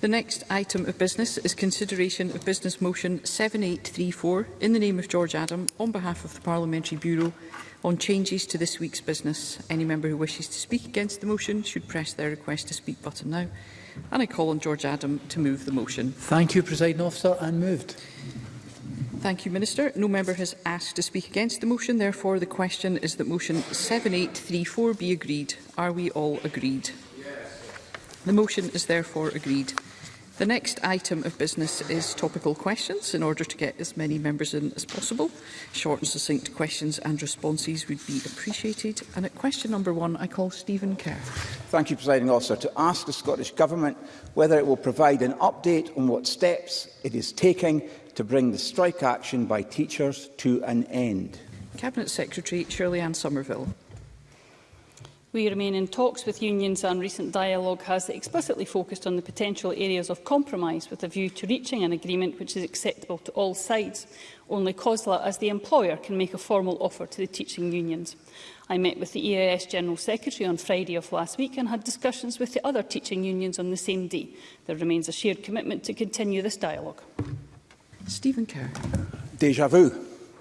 The next item of business is consideration of Business Motion 7834 in the name of George Adam on behalf of the Parliamentary Bureau on changes to this week's business. Any member who wishes to speak against the motion should press their request to speak button now. And I call on George Adam to move the motion. Thank you, President Officer, and moved. Thank you, Minister. No member has asked to speak against the motion. Therefore, the question is that motion 7834 be agreed. Are we all agreed? Yes. The motion is therefore agreed. The next item of business is topical questions. In order to get as many members in as possible, short and succinct questions and responses would be appreciated. And at question number one, I call Stephen Kerr. Thank you, Presiding Officer. To ask the Scottish Government whether it will provide an update on what steps it is taking to bring the strike action by teachers to an end. Cabinet Secretary Shirley Ann Somerville. We remain in talks with unions and recent dialogue has explicitly focused on the potential areas of compromise with a view to reaching an agreement which is acceptable to all sides. Only COSLA as the employer can make a formal offer to the teaching unions. I met with the EAS General Secretary on Friday of last week and had discussions with the other teaching unions on the same day. There remains a shared commitment to continue this dialogue. Stephen Kerr. Deja vu.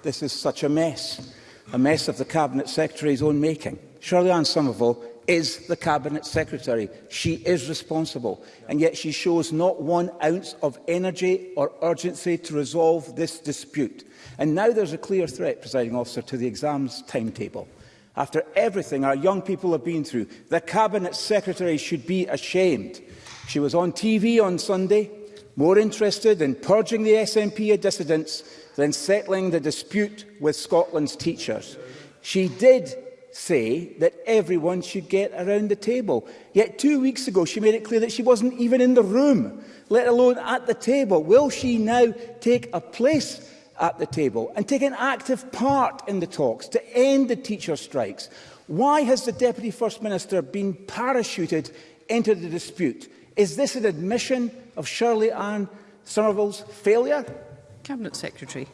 This is such a mess. A mess of the Cabinet Secretary's own making. Shirley-Ann Somerville is the Cabinet Secretary. She is responsible, and yet she shows not one ounce of energy or urgency to resolve this dispute. And now there's a clear threat, presiding officer, to the exams timetable. After everything our young people have been through, the Cabinet Secretary should be ashamed. She was on TV on Sunday, more interested in purging the SNP dissidents than settling the dispute with Scotland's teachers. She did say that everyone should get around the table. Yet two weeks ago, she made it clear that she wasn't even in the room, let alone at the table. Will she now take a place at the table and take an active part in the talks to end the teacher strikes? Why has the Deputy First Minister been parachuted into the dispute? Is this an admission of Shirley Ann Somerville's failure? Cabinet Secretary.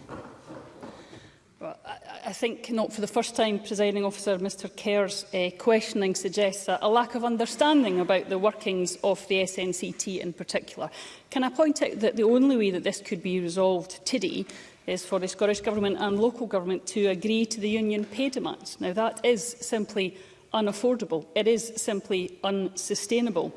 I think not for the first time, presiding officer, Mr Kerr's uh, questioning suggests that a lack of understanding about the workings of the SNCT in particular. Can I point out that the only way that this could be resolved today is for the Scottish Government and local government to agree to the union pay demands. Now, that is simply unaffordable. It is simply unsustainable.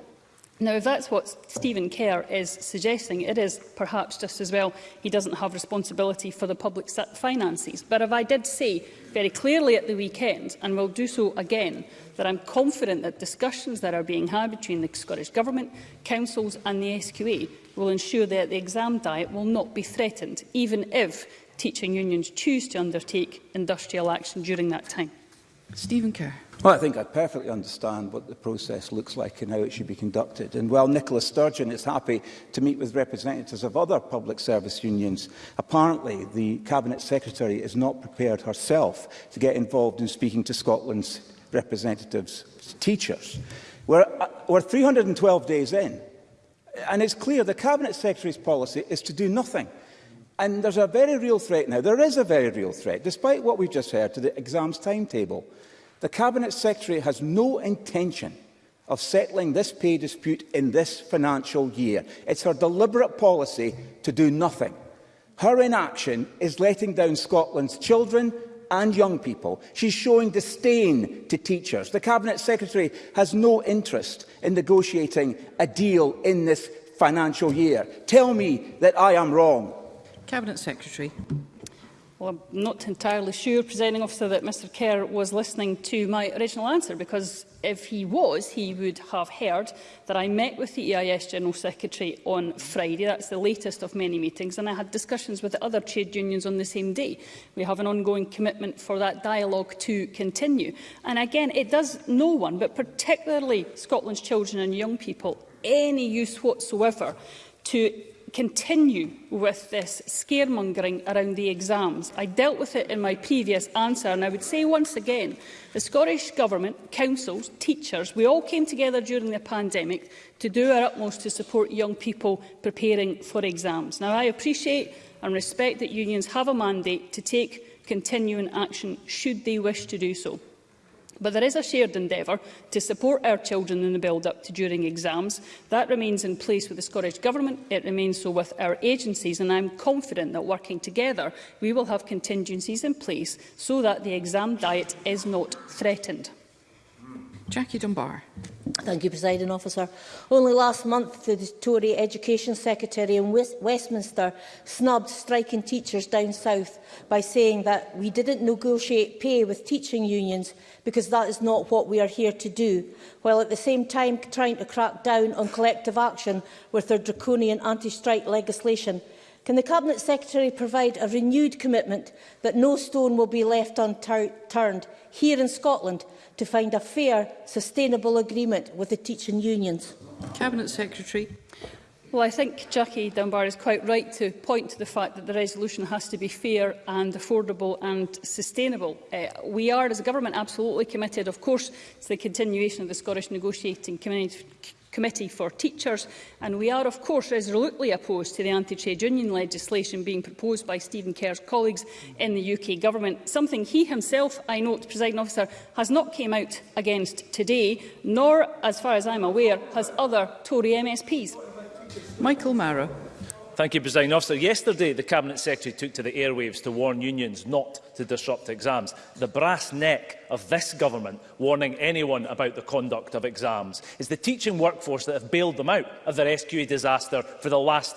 Now, if that's what Stephen Kerr is suggesting, it is perhaps just as well he doesn't have responsibility for the public finances. But if I did say very clearly at the weekend, and will do so again, that I'm confident that discussions that are being had between the Scottish Government, councils and the SQA will ensure that the exam diet will not be threatened, even if teaching unions choose to undertake industrial action during that time. Stephen Kerr. Well, I think I perfectly understand what the process looks like and how it should be conducted. And while Nicola Sturgeon is happy to meet with representatives of other public service unions, apparently the Cabinet Secretary is not prepared herself to get involved in speaking to Scotland's representatives, teachers. We're, uh, we're 312 days in, and it's clear the Cabinet Secretary's policy is to do nothing. And there's a very real threat now. There is a very real threat, despite what we've just heard, to the exams timetable. The Cabinet Secretary has no intention of settling this pay dispute in this financial year. It's her deliberate policy to do nothing. Her inaction is letting down Scotland's children and young people. She's showing disdain to teachers. The Cabinet Secretary has no interest in negotiating a deal in this financial year. Tell me that I am wrong. Cabinet Secretary. Well, I'm not entirely sure, presenting officer, that Mr Kerr was listening to my original answer, because if he was, he would have heard that I met with the EIS General Secretary on Friday. That's the latest of many meetings, and I had discussions with the other trade unions on the same day. We have an ongoing commitment for that dialogue to continue. And again, it does no one, but particularly Scotland's children and young people, any use whatsoever to continue with this scaremongering around the exams. I dealt with it in my previous answer and I would say once again, the Scottish Government, councils, teachers, we all came together during the pandemic to do our utmost to support young people preparing for exams. Now, I appreciate and respect that unions have a mandate to take continuing action should they wish to do so. But there is a shared endeavour to support our children in the build-up to during exams. That remains in place with the Scottish Government, it remains so with our agencies, and I'm confident that working together we will have contingencies in place so that the exam diet is not threatened. Jackie Dunbar. Thank you, President Officer. Only last month, the Tory Education Secretary in West Westminster snubbed striking teachers down south by saying that we didn't negotiate pay with teaching unions because that is not what we are here to do, while at the same time trying to crack down on collective action with their draconian anti-strike legislation Can the Cabinet Secretary provide a renewed commitment that no stone will be left unturned here in Scotland to find a fair, sustainable agreement with the teaching unions? Cabinet Secretary. Well, I think Jackie Dunbar is quite right to point to the fact that the resolution has to be fair and affordable and sustainable. Uh, we are, as a government, absolutely committed, of course, to the continuation of the Scottish negotiating community Committee for Teachers, and we are, of course, resolutely opposed to the anti-trade union legislation being proposed by Stephen Kerr's colleagues in the UK Government, something he himself, I note, presiding officer, has not came out against today, nor, as far as I'm aware, has other Tory MSPs. Michael Mara. Thank you, President Officer. Yesterday, the Cabinet Secretary took to the airwaves to warn unions not to disrupt exams. The brass neck of this government warning anyone about the conduct of exams is the teaching workforce that have bailed them out of their SQA disaster for the last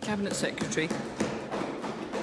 Cabinet Secretary.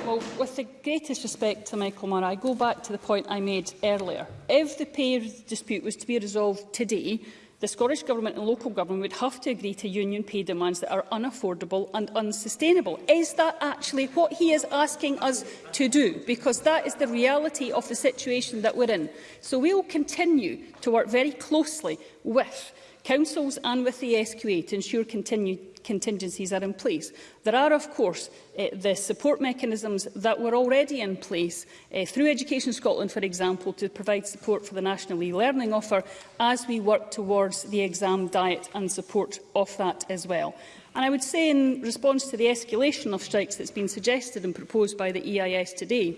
Well, with the greatest respect to Michael Murray, I go back to the point I made earlier. If the pay dispute was to be resolved today, the Scottish Government and local government would have to agree to union pay demands that are unaffordable and unsustainable. Is that actually what he is asking us to do? Because that is the reality of the situation that we're in. So we will continue to work very closely with councils and with the SQA to ensure continued contingencies are in place. There are, of course, uh, the support mechanisms that were already in place uh, through Education Scotland, for example, to provide support for the National e-learning offer as we work towards the exam diet and support of that as well. And I would say in response to the escalation of strikes that's been suggested and proposed by the EIS today,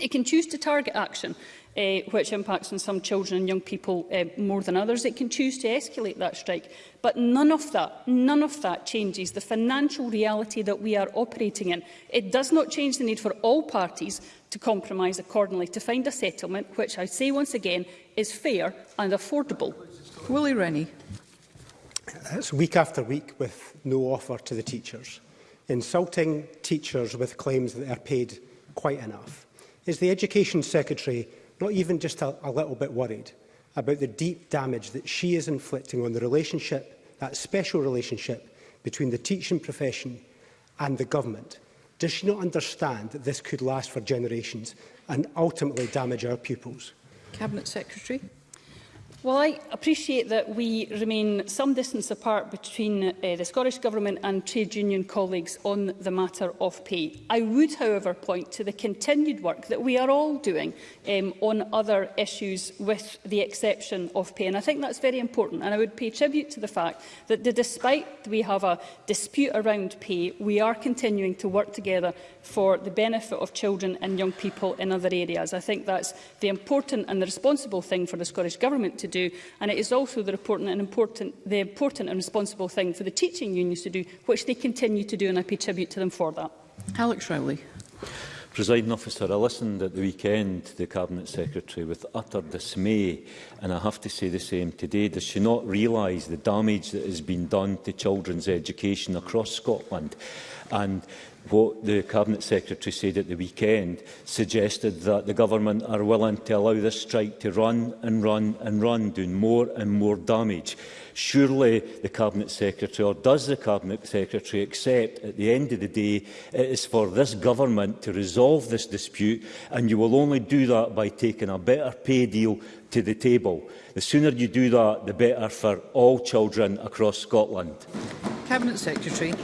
it can choose to target action uh, which impacts on some children and young people uh, more than others. It can choose to escalate that strike. But none of that, none of that changes the financial reality that we are operating in. It does not change the need for all parties to compromise accordingly to find a settlement, which I say once again is fair and affordable. Willie Rennie. That's week after week with no offer to the teachers. Insulting teachers with claims that they are paid quite enough. Is the Education Secretary not even just a, a little bit worried about the deep damage that she is inflicting on the relationship, that special relationship between the teaching profession and the government. Does she not understand that this could last for generations and ultimately damage our pupils? Cabinet Secretary. Well, I appreciate that we remain some distance apart between uh, the Scottish Government and trade union colleagues on the matter of pay. I would, however, point to the continued work that we are all doing um, on other issues with the exception of pay. And I think that's very important. And I would pay tribute to the fact that the, despite we have a dispute around pay, we are continuing to work together for the benefit of children and young people in other areas. I think that's the important and the responsible thing for the Scottish Government to do. And it is also the important, and important, the important and responsible thing for the teaching unions to do, which they continue to do, and I pay tribute to them for that. Alex Rowley. Presiding officer, I listened at the weekend to the Cabinet Secretary with utter dismay and I have to say the same today. Does she not realise the damage that has been done to children's education across Scotland? and what the Cabinet Secretary said at the weekend suggested that the government are willing to allow this strike to run and run and run, doing more and more damage. Surely the Cabinet Secretary, or does the Cabinet Secretary accept at the end of the day it is for this government to resolve this dispute and you will only do that by taking a better pay deal to the table. The sooner you do that, the better for all children across Scotland. Cabinet Secretary.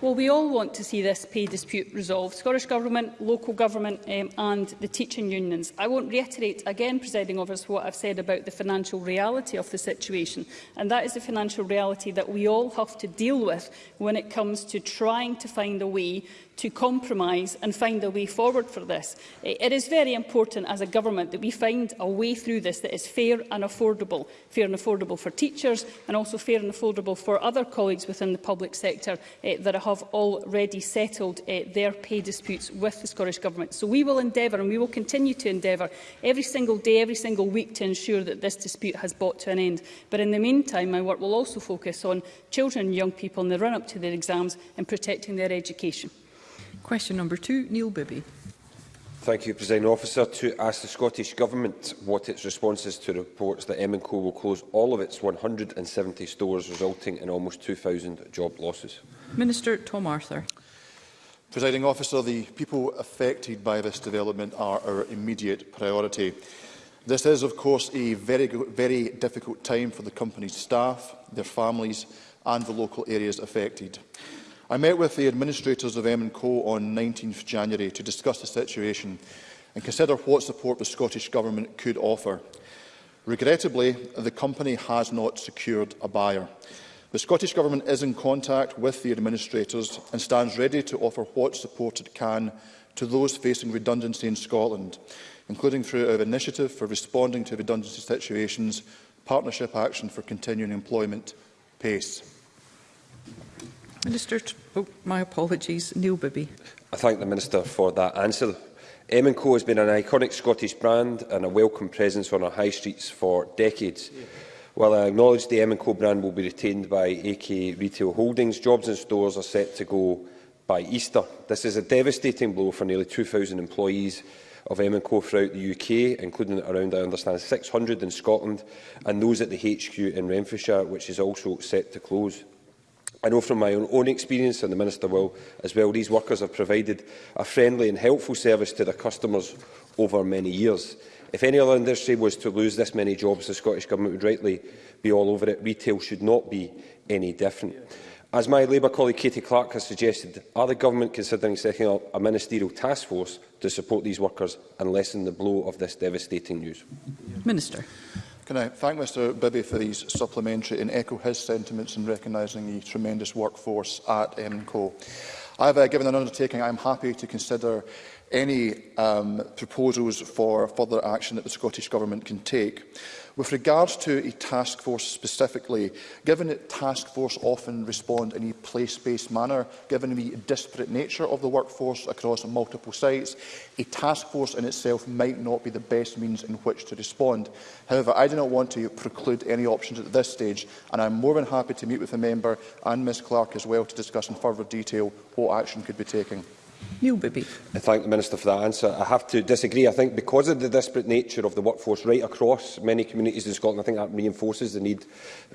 Well, we all want to see this pay dispute resolved, Scottish Government, local government um, and the teaching unions. I won't reiterate again, presiding officer, what I've said about the financial reality of the situation, and that is the financial reality that we all have to deal with when it comes to trying to find a way to compromise and find a way forward for this. It is very important as a government that we find a way through this that is fair and affordable. Fair and affordable for teachers and also fair and affordable for other colleagues within the public sector eh, that have have already settled uh, their pay disputes with the Scottish Government. So we will endeavour and we will continue to endeavour every single day, every single week to ensure that this dispute has brought to an end. But in the meantime, my work will also focus on children and young people in the run-up to their exams and protecting their education. Question number two, Neil Bibby. Thank you, President Officer. To ask the Scottish Government what its response is to reports that M&Co will close all of its 170 stores, resulting in almost 2,000 job losses. Minister Tom Arthur. Presiding Officer, the people affected by this development are our immediate priority. This is, of course, a very, very difficult time for the company's staff, their families and the local areas affected. I met with the administrators of M&Co on 19th January to discuss the situation and consider what support the Scottish Government could offer. Regrettably, the company has not secured a buyer. The Scottish Government is in contact with the administrators and stands ready to offer what support it can to those facing redundancy in Scotland, including through our initiative for responding to redundancy situations, Partnership Action for Continuing Employment, PACE. Minister, oh, my apologies, Neil Bibby. I thank the Minister for that answer. M &Co has been an iconic Scottish brand and a welcome presence on our high streets for decades. While I acknowledge the M &Co brand will be retained by AK Retail Holdings, jobs and stores are set to go by Easter. This is a devastating blow for nearly 2,000 employees of M&Co throughout the UK, including around, I understand, 600 in Scotland, and those at the HQ in Renfrewshire, which is also set to close. I know from my own, own experience, and the Minister will as well, these workers have provided a friendly and helpful service to their customers over many years. If any other industry was to lose this many jobs, the Scottish Government would rightly be all over it. Retail should not be any different. As my Labour colleague Katie Clark has suggested, are the Government considering setting up a ministerial task force to support these workers and lessen the blow of this devastating news? Minister. Can I thank Mr Bibby for these supplementary and echo his sentiments in recognising the tremendous workforce at MCO. I have uh, given an undertaking I am happy to consider any um, proposals for further action that the Scottish Government can take. With regards to a task force specifically, given that task force often respond in a place-based manner, given the disparate nature of the workforce across multiple sites, a task force in itself might not be the best means in which to respond. However, I do not want to preclude any options at this stage, and I am more than happy to meet with the member and Ms Clark as well to discuss in further detail what action could be taken. New baby. I thank the Minister for that answer. I have to disagree. I think because of the disparate nature of the workforce right across many communities in Scotland, I think that reinforces the need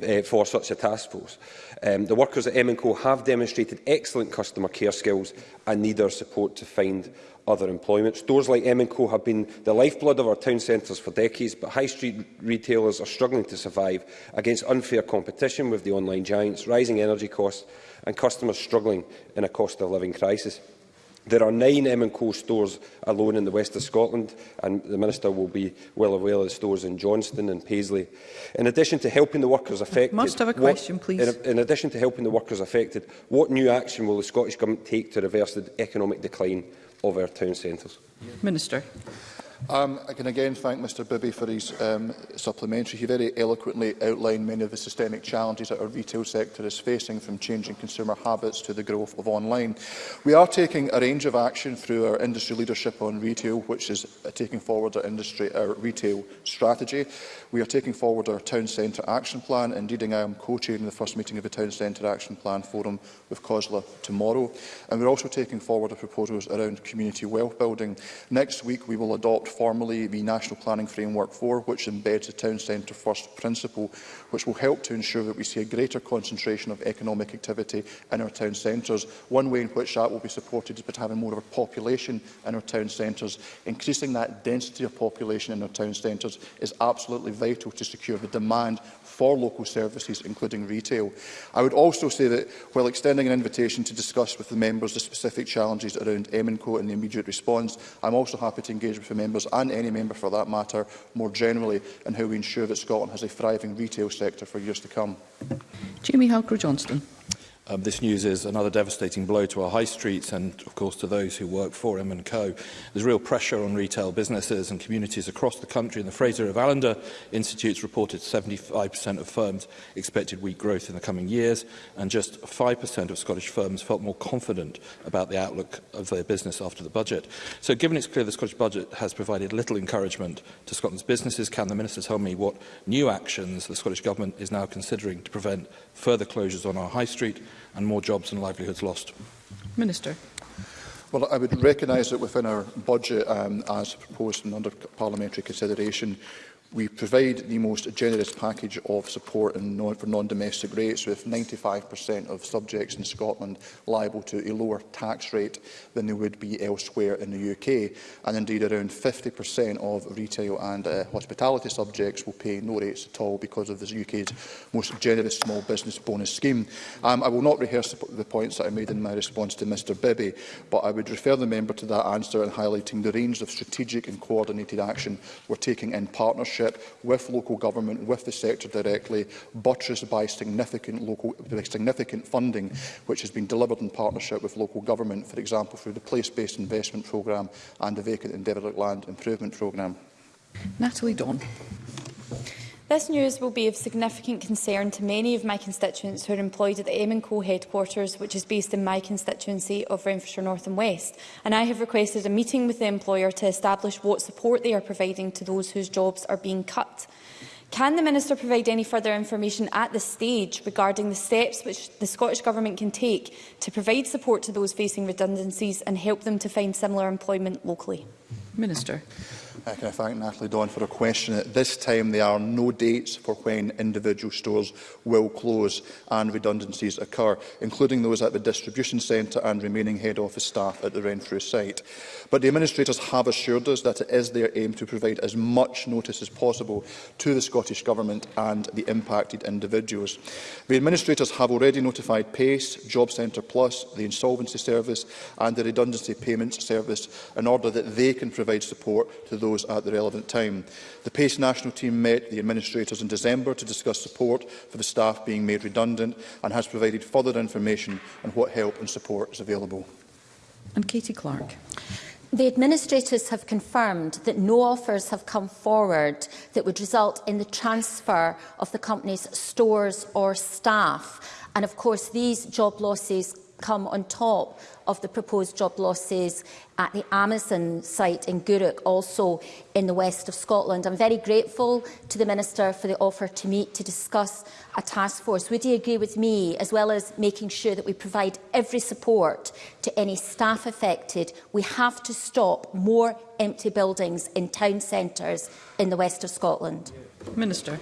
uh, for such a task force. Um, the workers at M&Co have demonstrated excellent customer care skills and need our support to find other employment. Stores like M&Co have been the lifeblood of our town centres for decades, but high street retailers are struggling to survive against unfair competition with the online giants, rising energy costs and customers struggling in a cost of living crisis. There are nine M&Co stores alone in the west of Scotland, and the Minister will be well aware of the stores in Johnston and Paisley. In addition to helping the workers affected... must have a question, what, please. In, in addition to helping the workers affected, what new action will the Scottish Government take to reverse the economic decline of our town centres? Minister. Um, I can again thank Mr Bibby for his um, supplementary. He very eloquently outlined many of the systemic challenges that our retail sector is facing, from changing consumer habits to the growth of online. We are taking a range of action through our industry leadership on retail, which is uh, taking forward our industry, our retail strategy. We are taking forward our town centre action plan. Indeed, I am co-chairing the first meeting of the town centre action plan forum with COSLA tomorrow. And we're also taking forward our proposals around community wealth building. Next week, we will adopt formally the National Planning Framework 4, which embeds the town centre first principle, which will help to ensure that we see a greater concentration of economic activity in our town centres. One way in which that will be supported is by having more of a population in our town centres. Increasing that density of population in our town centres is absolutely vital to secure the demand for local services, including retail. I would also say that, while extending an invitation to discuss with the members the specific challenges around MNCO and the immediate response, I'm also happy to engage with the members, and any member for that matter, more generally, in how we ensure that Scotland has a thriving retail sector for years to come. Jamie Halker-Johnston. Um, this news is another devastating blow to our high streets and, of course, to those who work for and co. There's real pressure on retail businesses and communities across the country, and the Fraser of Allender Institute's reported 75% of firms expected weak growth in the coming years, and just 5% of Scottish firms felt more confident about the outlook of their business after the budget. So given it's clear the Scottish budget has provided little encouragement to Scotland's businesses, can the Minister tell me what new actions the Scottish Government is now considering to prevent further closures on our high street and more jobs and livelihoods lost? Minister. Well, I would recognise that within our budget, um, as proposed and under parliamentary consideration, We provide the most generous package of support non, for non-domestic rates, with 95% of subjects in Scotland liable to a lower tax rate than they would be elsewhere in the UK. And indeed, around 50% of retail and uh, hospitality subjects will pay no rates at all because of the UK's most generous small business bonus scheme. Um, I will not rehearse the points that I made in my response to Mr Bibby, but I would refer the member to that answer in highlighting the range of strategic and coordinated action we're taking in partnership partnership with local government, with the sector directly, buttressed by significant, local, by significant funding which has been delivered in partnership with local government, for example, through the place-based investment programme and the vacant and derelict land improvement programme. Natalie Don. This news will be of significant concern to many of my constituents who are employed at the Aim Co headquarters, which is based in my constituency of Renfrewshire North and West, and I have requested a meeting with the employer to establish what support they are providing to those whose jobs are being cut. Can the Minister provide any further information at this stage regarding the steps which the Scottish Government can take to provide support to those facing redundancies and help them to find similar employment locally? Minister. Uh, can I thank Natalie Dawn for a question? At this time, there are no dates for when individual stores will close and redundancies occur, including those at the distribution centre and remaining head office staff at the Renfrew site. But the administrators have assured us that it is their aim to provide as much notice as possible to the Scottish Government and the impacted individuals. The administrators have already notified PACE, Job Centre Plus, the Insolvency Service and the Redundancy Payments Service in order that they can provide support to those those at the relevant time. The PACE national team met the administrators in December to discuss support for the staff being made redundant and has provided further information on what help and support is available. And Katie Clark. The administrators have confirmed that no offers have come forward that would result in the transfer of the company's stores or staff. And of course, these job losses come on top of the proposed job losses at the Amazon site in Guruk, also in the west of Scotland. I'm very grateful to the Minister for the offer to meet to discuss a task force. Would he agree with me, as well as making sure that we provide every support to any staff affected? We have to stop more empty buildings in town centres in the west of Scotland. Minister.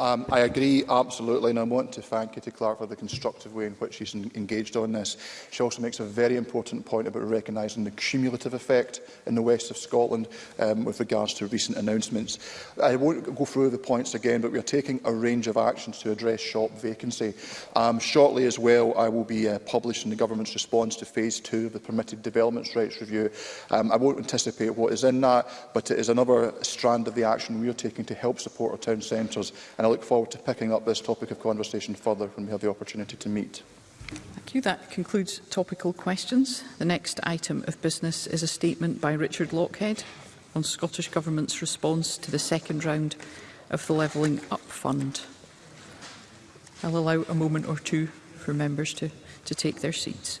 Um, I agree absolutely, and I want to thank Kitty Clark for the constructive way in which she's engaged on this. She also makes a very important point about recognising the cumulative effect in the west of Scotland um, with regards to recent announcements. I won't go through the points again, but we are taking a range of actions to address shop vacancy. Um, shortly as well, I will be uh, publishing the government's response to phase two of the permitted developments rights review. Um, I won't anticipate what is in that, but it is another strand of the action we are taking to help support our town centres and look forward to picking up this topic of conversation further when we have the opportunity to meet. Thank you. That concludes topical questions. The next item of business is a statement by Richard Lockhead on Scottish Government's response to the second round of the Levelling Up Fund. I'll allow a moment or two for members to, to take their seats.